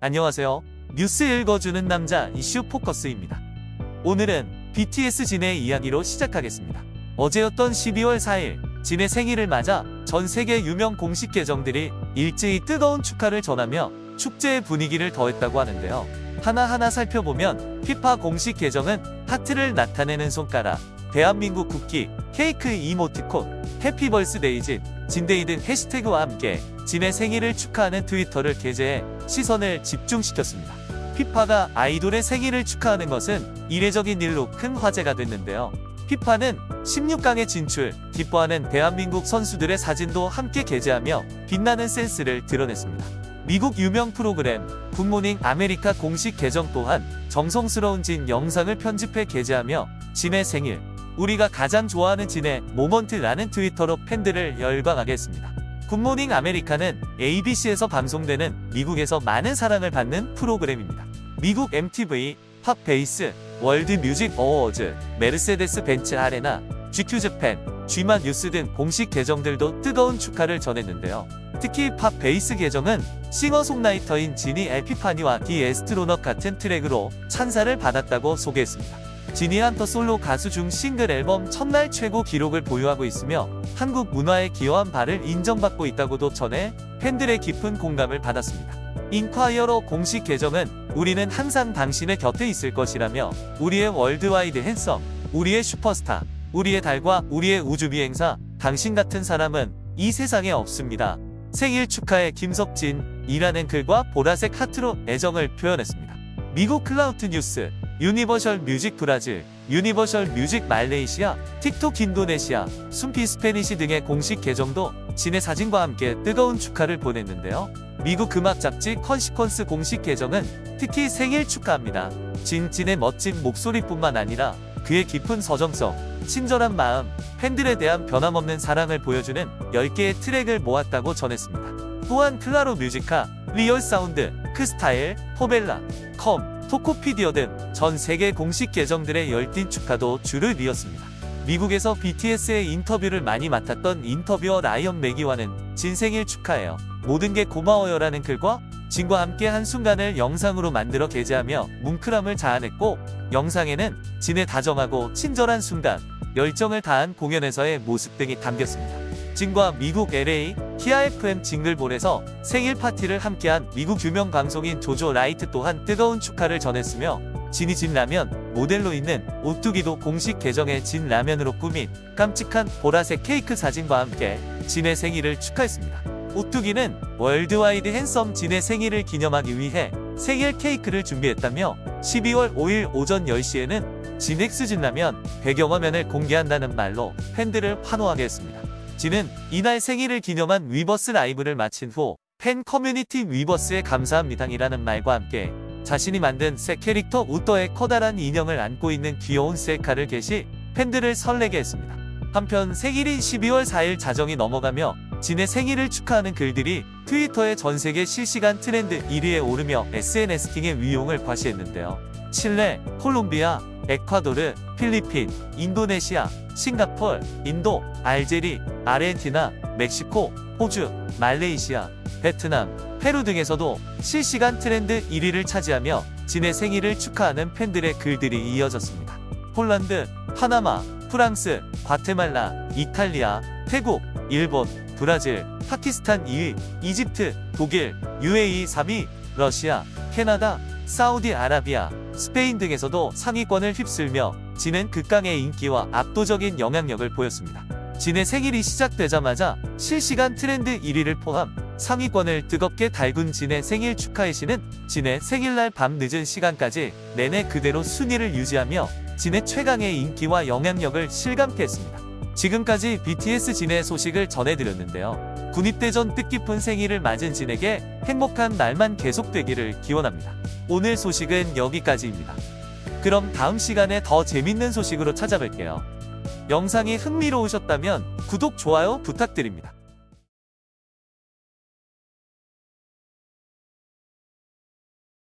안녕하세요. 뉴스 읽어주는 남자 이슈 포커스입니다. 오늘은 BTS 진의 이야기로 시작하겠습니다. 어제였던 12월 4일 진의 생일을 맞아 전 세계 유명 공식 계정들이 일제히 뜨거운 축하를 전하며 축제의 분위기를 더했다고 하는데요. 하나하나 살펴보면 피파 공식 계정은 하트를 나타내는 손가락, 대한민국 국기, 케이크 이모티콘, Happy Birthday Jin, Jin Day 등 해시태그와 함께 진의 생일을 축하하는 트위터를 게재해 시선을 집중시켰습니다. 피파가 아이돌의 생일을 축하하는 것은 이례적인 일로 큰 화제가 됐는데요. 피파는 16강에 진출, 기뻐하는 대한민국 선수들의 사진도 함께 게재하며 빛나는 센스를 드러냈습니다. 미국 유명 프로그램 굿모닝 아메리카 공식 계정 또한 정성스러운 진 영상을 편집해 게재하며 진의 생일, 우리가 가장 좋아하는 진의 moment라는 트위터로 팬들을 열광하게 했습니다. 굿모닝 아메리카는 ABC에서 방송되는 미국에서 많은 사랑을 받는 프로그램입니다. 미국 MTV, 팝베이스, 월드 뮤직 어워즈, 메르세데스 벤츠 아레나, GQ 재팬, GMA 뉴스 등 공식 계정들도 뜨거운 축하를 전했는데요. 특히 팝베이스 계정은 싱어송라이터인 진이 Epiphany와 The Astronaut 같은 트랙으로 찬사를 받았다고 소개했습니다. 진이 한터 솔로 가수 중 싱글 앨범 첫날 최고 기록을 보유하고 있으며 한국 문화에 기여한 바를 인정받고 있다고도 전해 팬들의 깊은 공감을 받았습니다. 인콰이어러 공식 계정은 우리는 항상 당신의 곁에 있을 것이라며 우리의 worldwide handsome, 우리의 슈퍼스타, 우리의 달과 우리의 우주비행사, 당신 같은 사람은 이 세상에 없습니다. 생일 축하해 김석진 이라는 글과 보라색 하트로 애정을 표현했습니다. 미국 클라우트 뉴스, 유니버셜 뮤직 브라질, 유니버셜 뮤직 말레이시아, 틱톡 인도네시아, 숨피 스페니시 등의 공식 계정도 진의 사진과 함께 뜨거운 축하를 보냈는데요. 미국 음악 잡지 컨시퀀스 공식 계정은 특히 생일 축하합니다. 진, 진의 멋진 목소리뿐만 아니라 그의 깊은 서정성, 친절한 마음, 팬들에 대한 변함없는 사랑을 보여주는 10개의 트랙을 모았다고 전했습니다. 또한 클라로 뮤지카, 리얼 사운드, K스타일, 포벨라, 컴, 토코피디어 등 전 세계 공식 계정들의 열띤 축하도 줄을 이었습니다. 미국에서 BTS의 인터뷰를 많이 맡았던 인터뷰어 라이언 매기와는 진 생일 축하해요. 모든 게 고마워요 라는 글과 진과 함께 한순간을 영상으로 만들어 게재하며 뭉클함을 자아냈고 영상에는 진의 다정하고 친절한 순간, 열정을 다한 공연에서의 모습 등이 담겼습니다. 진과 미국 LA KIIS FM 징글볼에서 생일 파티를 함께한 미국 유명 방송인 조조 라이트 또한 뜨거운 축하를 전했으며 진이 진라면 모델로 있는 오뚜기도 공식 계정의 진라면으로 꾸민 깜찍한 보라색 케이크 사진과 함께 진의 생일을 축하했습니다. 오뚜기는 worldwide handsome 진의 생일을 기념하기 위해 생일 케이크를 준비했다며 12월 5일 오전 10시에는 진 X 진라면 배경화면을 공개한다는 말로 팬들을 환호하게 했습니다. 진은 이날 생일을 기념한 위버스 라이브를 마친 후 팬 커뮤니티 위버스에 감사합니다이라는 말과 함께 자신이 만든 새 캐릭터 우떠의 커다란 인형을 안고 있는 귀여운 셀카를 게시 팬들을 설레게 했습니다. 한편 생일인 12월 4일 자정이 넘어가며 진의 생일을 축하하는 글들이 트위터의 전세계 실시간 트렌드 1위에 오르며 SNS킹의 위용을 과시했는데요. 칠레, 콜롬비아, 에콰도르, 필리핀, 인도네시아, 싱가폴, 인도, 알제리, 아르헨티나, 멕시코, 호주, 말레이시아, 베트남, 페루 등에서도 실시간 트렌드 1위를 차지하며 진의 생일을 축하하는 팬들의 글들이 이어졌습니다. 폴란드, 파나마, 프랑스, 과테말라, 이탈리아, 태국, 일본, 브라질, 파키스탄 2위, 이집트, 독일, UAE 3위, 러시아, 캐나다, 사우디아라비아, 스페인 등에서도 상위권을 휩쓸며 진은 극강의 인기와 압도적인 영향력을 보였습니다. 진의 생일이 시작되자마자 실시간 트렌드 1위를 포함 상위권을 뜨겁게 달군 진의 생일 축하의 시는 진의 생일날 밤 늦은 시간까지 내내 그대로 순위를 유지하며 진의 최강의 인기와 영향력을 실감케 했습니다. 지금까지 BTS 진의 소식을 전해드렸는데요. 군입대 전 뜻깊은 생일을 맞은 진에게 행복한 날만 계속되기를 기원합니다. 오늘 소식은 여기까지입니다. 그럼 다음 시간에 더 재밌는 소식으로 찾아뵐게요. 영상이 흥미로우셨다면 구독, 좋아요 부탁드립니다.